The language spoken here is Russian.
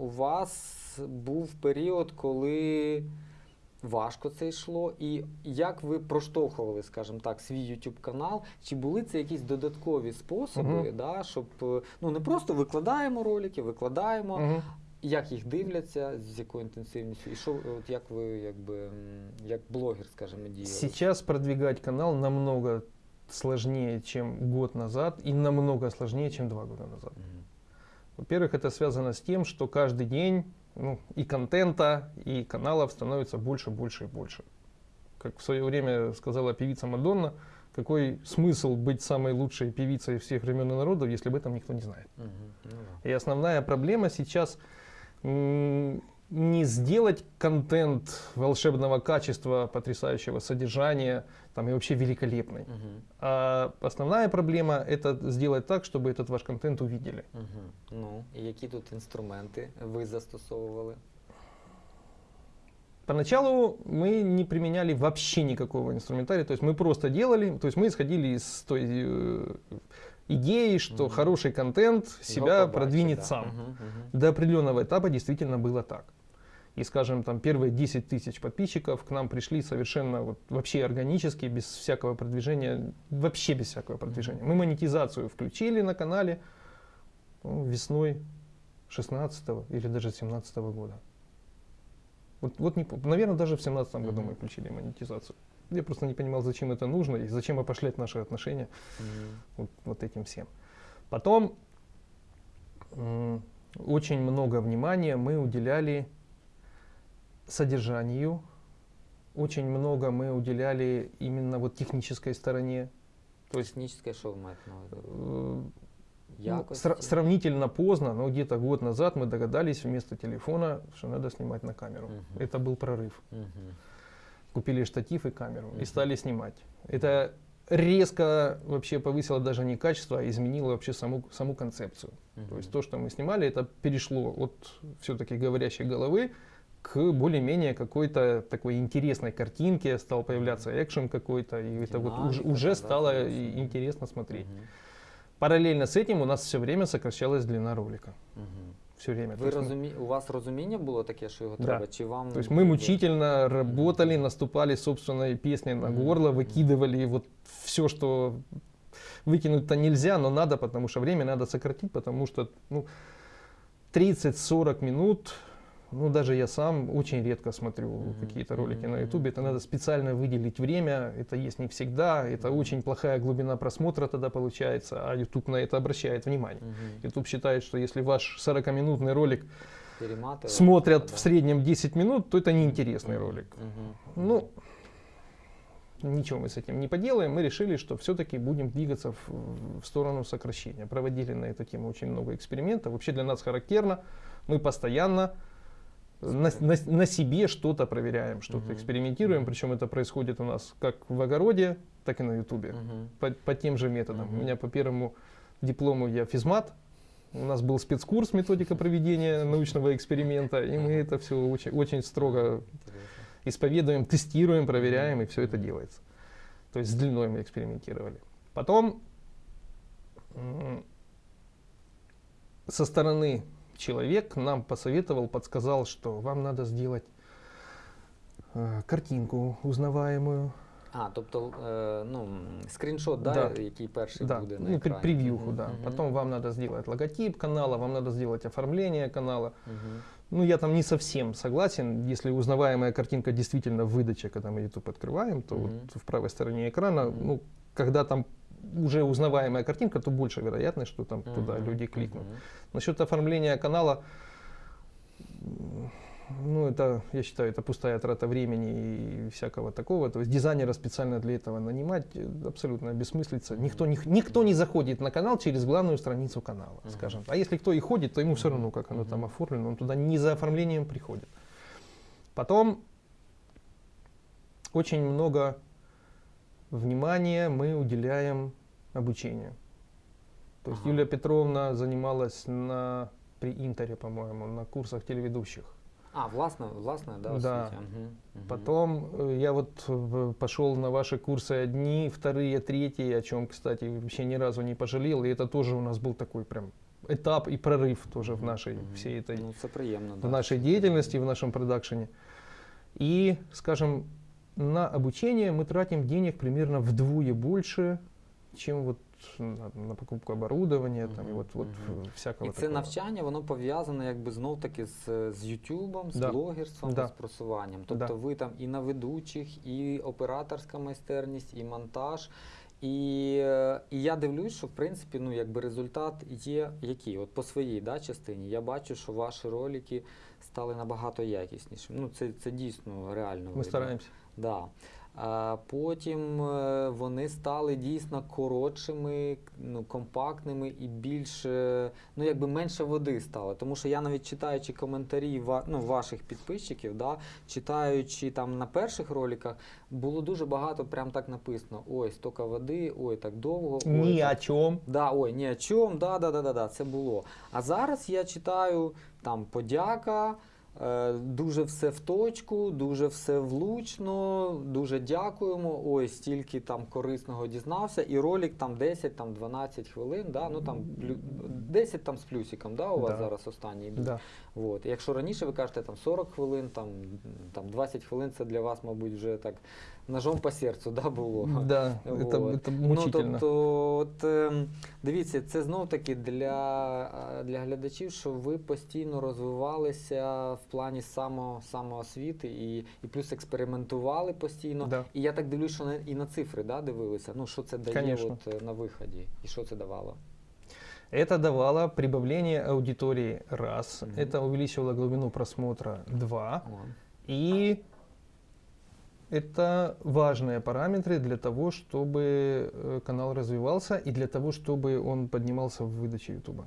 у вас був період, коли важко це йшло, і як ви проштовхували, скажімо так, свій YouTube канал? Чи були це якісь додаткові способи, Мгм. да, щоб е, ну не просто викладаємо ролики, викладаємо, Мгм. як їх дивляться, з якою інтенсивністю, і що от як ви якби як блогер, скажімо, діяли? Сейчас продвигать канал намного сложнее, чем год назад, и намного сложнее, чем два года назад. Мгм. Во-первых, это связано с тем, что каждый день ну, и контента, и каналов становится больше, больше и больше. Как в свое время сказала певица Мадонна, какой смысл быть самой лучшей певицей всех времен и народов, если об этом никто не знает. Ну, да. И основная проблема сейчас не сделать контент волшебного качества, потрясающего содержания там, и вообще великолепный. Мгм. А основная проблема это сделать так, чтобы этот ваш контент увидели. Мгм. Ну, і які тут інструменти ви застосовували? Поначалу мы не применяли вообще никакого инструментария, то есть мы просто делали, то есть мы исходили из той э, идеи, что Мгм. хороший контент себя Його побачить, продвинет да. сам. Мгм, мгм. До определенного этапа действительно было так. И, скажем, там первые 10 тысяч подписчиков к нам пришли совершенно вот, вообще органически, без всякого продвижения, вообще без всякого продвижения. Мы монетизацию включили на канале ну, весной 16 или даже 17 года. Вот, вот не, наверное, даже в 17 году мы включили монетизацию. Я просто не понимал, зачем это нужно и зачем опошлять наши отношения Мгм. вот, вот этим всем. Потом очень много внимания мы уделяли содержанию, очень много мы уделяли именно вот технической стороне. То есть Технічне, що ви маєте на увазі? э, ну, Якості? сра- сравнительно поздно, но где-то год назад мы догадались вместо телефона, что надо снимать на камеру. Мгм. Это был прорыв. Мгм. Купили штатив и камеру Мгм. и стали снимать. Это резко вообще повысило даже не качество, а изменило вообще саму, саму концепцию. То Мгм. есть то, что мы снимали, это перешло от все-таки говорящей головы к более-менее какой-то такой интересной картинке, стал появляться экшен какой-то, и это вот уже, Динамика, уже да, стало и интересно смотреть. Мгм. Параллельно с этим у нас все время сокращалась длина ролика. Мгм. Все время. Мы- розумі... У вас розуміння було таке, що його Да. треба? Чи вам То есть мы мучительно работали, наступали собственной песней на горло, выкидывали вот все, что выкинуть-то нельзя, но надо, потому что время надо сократить, потому что ну, 30-40 минут, ну даже я сам очень редко смотрю Мгм. какие-то ролики Мгм. на ютубе, это надо специально выделить время, это есть не всегда, это Мгм. очень плохая глубина просмотра тогда получается, а YouTube на это обращает внимание. Мгм. YouTube считает, что если ваш 40-минутный ролик смотрят да. в среднем 10 минут, то это неинтересный ролик. Мгм. Ну, ничего мы с этим не поделаем. Мы решили, что все-таки будем двигаться в, в сторону сокращения. Проводили на эту тему очень много экспериментов. Вообще для нас характерно. Мы постоянно на, на- на себе что-то проверяем, что-то Мгм. экспериментируем. Причем это происходит у нас как в огороде, так и на ютубе. Мгм. По, по тем же методам. Мгм. У меня по первому диплому я физмат. У нас был спецкурс методика проведения научного эксперимента, и мы это все очень, очень строго исповедуем, тестируем, проверяем, и все это делается. То есть с длиной мы экспериментировали. Потом со стороны человек нам посоветовал, подсказал, что вам надо сделать э, картинку узнаваемую, А, тобто, е, ну, скріншот, да, Да. який перший да, буде на ну, екрані. превьюху, Мгм, да. мгм, Потом вам надо сделать логотип канала, вам надо сделать оформление канала. мгм. Ну, я там не совсем согласен. Если узнаваемая картинка действительно в выдаче, когда мы YouTube открываем, то Мгм. вот в правой стороне экрана, Мгм. ну, когда там уже узнаваемая картинка, то больше вероятность, что там туда Мгм, люди кликнут. мгм. Насчет оформления канала, ну, это, я считаю, это пустая трата времени и всякого такого. То есть дизайнера специально для этого нанимать э, абсолютно бессмыслица. Никто не, никто не заходит на канал через главную страницу канала, Мгм. скажем. А если кто и ходит, то ему все равно, как оно там оформлено, он туда не за оформлением приходит. Потом очень много внимания мы уделяем обучению. То есть Ага. Юлия Петровна занималась на при Интере, по-моему, на курсах телеведущих. А, власне, власне, да, Да. освіті. Мгм, мгм. Потом э, я вот в- пошел на ваши курсы одни, вторые, третьи, о чем, кстати, вообще ни разу не пожалел. И это тоже у нас был такой прям этап и прорыв тоже в Мгм, нашей мгм. всей этой Ну, це приємно. в да. нашей деятельности, в нашем продакшене. И, скажем, на обучение мы тратим денег примерно вдвое больше, чем вот на, на покупку оборудования там, Мгм, вот, вот мгм. всякого І це такого. навчання, воно пов'язане якби знов таки з, з Ютубом, з Да. блогерством, Да. з просуванням. Тобто Да. ви там і на ведучих, і операторська майстерність, і монтаж. І, і я дивлюсь, що в принципі ну, якби результат є який. От по своїй да, частині я бачу, що ваші ролики стали набагато якіснішими. Ну, це, це дійсно реально. Ми видно. стараемся. Да. А потім е, вони стали дійсно коротшими, ну, компактними і більш, ну якби менше води стало. Тому що я навіть читаючи коментарі ну, ваших підписчиків, да, читаючи там на перших роликах, було дуже багато прям так написано: ой, стока води, ой, так довго. ой, Ни так о чем. Да, ой, ні о чому, да, да, да, да, да, це було. А зараз я читаю там подяка, дуже все в точку, дуже все влучно, дуже дякуємо. Ой, стільки там корисного дізнався. І ролик там 10, там 12 хвилин, да, ну там 10 там з плюсиком, да, у вас Да. зараз останній йдуть. Да. От. Якщо раніше ви кажете там 40 хвилин, там, там 20 хвилин це для вас, мабуть, вже так ножом по серцю да, було. Да, Вот. это мучительно. Ну, тобто, от, ем, дивіться, це знов таки для, е, для глядачів, що ви постійно розвивалися в плані само, самоосвіти і, і плюс експериментували постійно. Да. І я так дивлюсь, що на- і на цифри да, дивилися. Ну, що це дає Конечно. от, е, на виході, і що це давало. Это давало прибавление аудитории раз, Мгм. это увеличивало глубину просмотра два, О. и это важные параметры для того, чтобы э, канал развивался и для того, чтобы он поднимался в выдаче YouTube.